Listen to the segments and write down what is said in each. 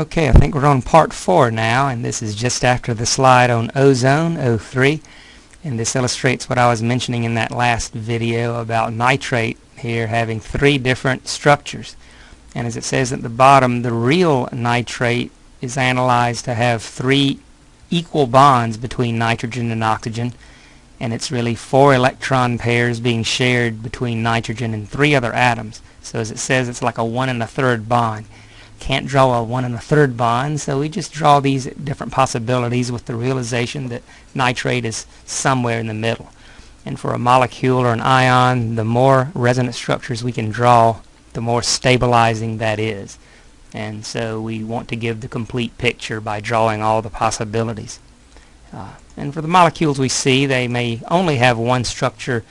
Okay, I think we're on part 4 now, and this is just after the slide on ozone, O3. And this illustrates what I was mentioning in that last video about nitrate here having three different structures. And as it says at the bottom, the real nitrate is analyzed to have three equal bonds between nitrogen and oxygen. And it's really four electron pairs being shared between nitrogen and three other atoms. So as it says, it's like a one and a third bond can't draw a one and a third bond, so we just draw these different possibilities with the realization that nitrate is somewhere in the middle. And for a molecule or an ion, the more resonance structures we can draw, the more stabilizing that is. And so we want to give the complete picture by drawing all the possibilities. Uh, and for the molecules we see, they may only have one structure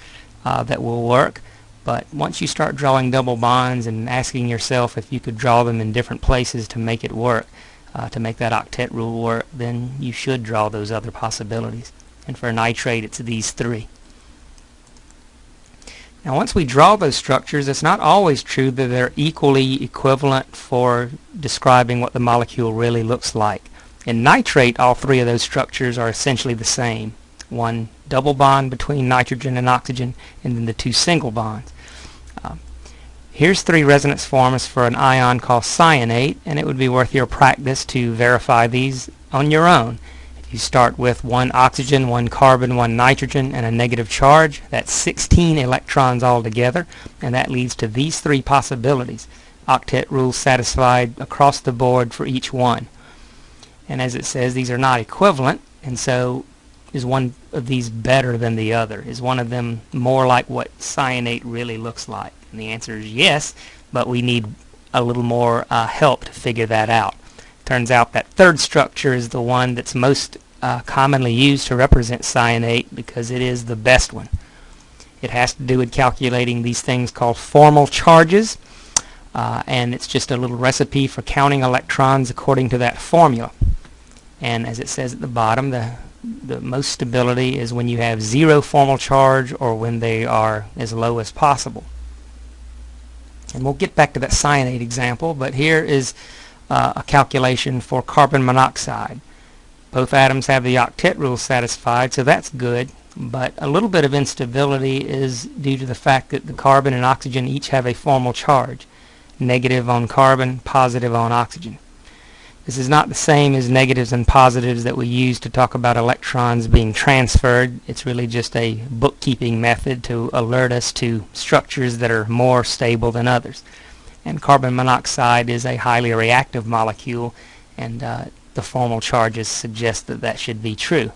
uh, that will work, but once you start drawing double bonds and asking yourself if you could draw them in different places to make it work, uh, to make that octet rule work, then you should draw those other possibilities. And for nitrate, it's these three. Now once we draw those structures, it's not always true that they're equally equivalent for describing what the molecule really looks like. In nitrate, all three of those structures are essentially the same. One double bond between nitrogen and oxygen, and then the two single bonds. Um, here's three resonance forms for an ion called cyanate, and it would be worth your practice to verify these on your own. If you start with one oxygen, one carbon, one nitrogen, and a negative charge, that's 16 electrons altogether, and that leads to these three possibilities. Octet rule satisfied across the board for each one. And as it says, these are not equivalent, and so is one of these better than the other? Is one of them more like what cyanate really looks like? And the answer is yes, but we need a little more uh, help to figure that out. Turns out that third structure is the one that's most uh, commonly used to represent cyanate because it is the best one. It has to do with calculating these things called formal charges uh, and it's just a little recipe for counting electrons according to that formula. And as it says at the bottom, the the most stability is when you have zero formal charge or when they are as low as possible. And we'll get back to that cyanate example, but here is uh, a calculation for carbon monoxide. Both atoms have the octet rule satisfied, so that's good, but a little bit of instability is due to the fact that the carbon and oxygen each have a formal charge, negative on carbon, positive on oxygen. This is not the same as negatives and positives that we use to talk about electrons being transferred. It's really just a bookkeeping method to alert us to structures that are more stable than others. And carbon monoxide is a highly reactive molecule and uh, the formal charges suggest that that should be true.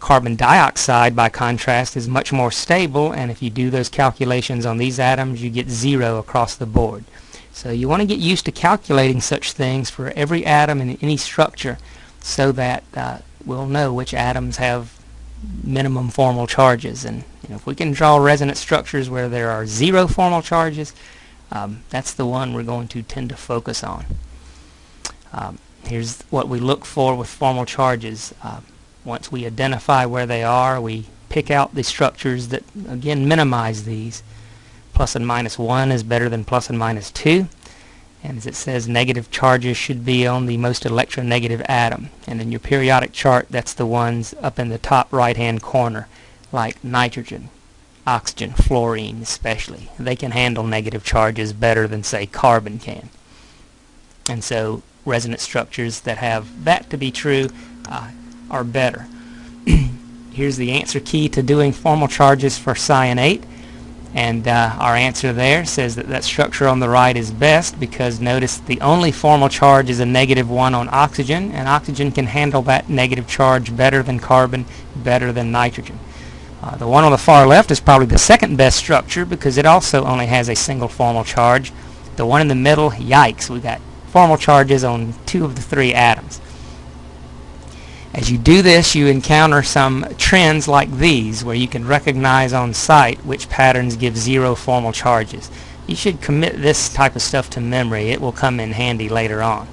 Carbon dioxide, by contrast, is much more stable and if you do those calculations on these atoms you get zero across the board. So you want to get used to calculating such things for every atom in any structure so that uh, we'll know which atoms have minimum formal charges. And you know, if we can draw resonance structures where there are zero formal charges, um, that's the one we're going to tend to focus on. Um, here's what we look for with formal charges. Uh, once we identify where they are, we pick out the structures that, again, minimize these plus and minus 1 is better than plus and minus 2 and as it says negative charges should be on the most electronegative atom. And in your periodic chart that's the ones up in the top right hand corner like nitrogen oxygen fluorine especially. They can handle negative charges better than say carbon can. And so resonance structures that have that to be true uh, are better. Here's the answer key to doing formal charges for cyanate and uh, our answer there says that that structure on the right is best because notice the only formal charge is a negative 1 on oxygen and oxygen can handle that negative charge better than carbon, better than nitrogen. Uh, the one on the far left is probably the second best structure because it also only has a single formal charge. The one in the middle, yikes, we got formal charges on two of the three atoms. As you do this, you encounter some trends like these, where you can recognize on sight which patterns give zero formal charges. You should commit this type of stuff to memory. It will come in handy later on.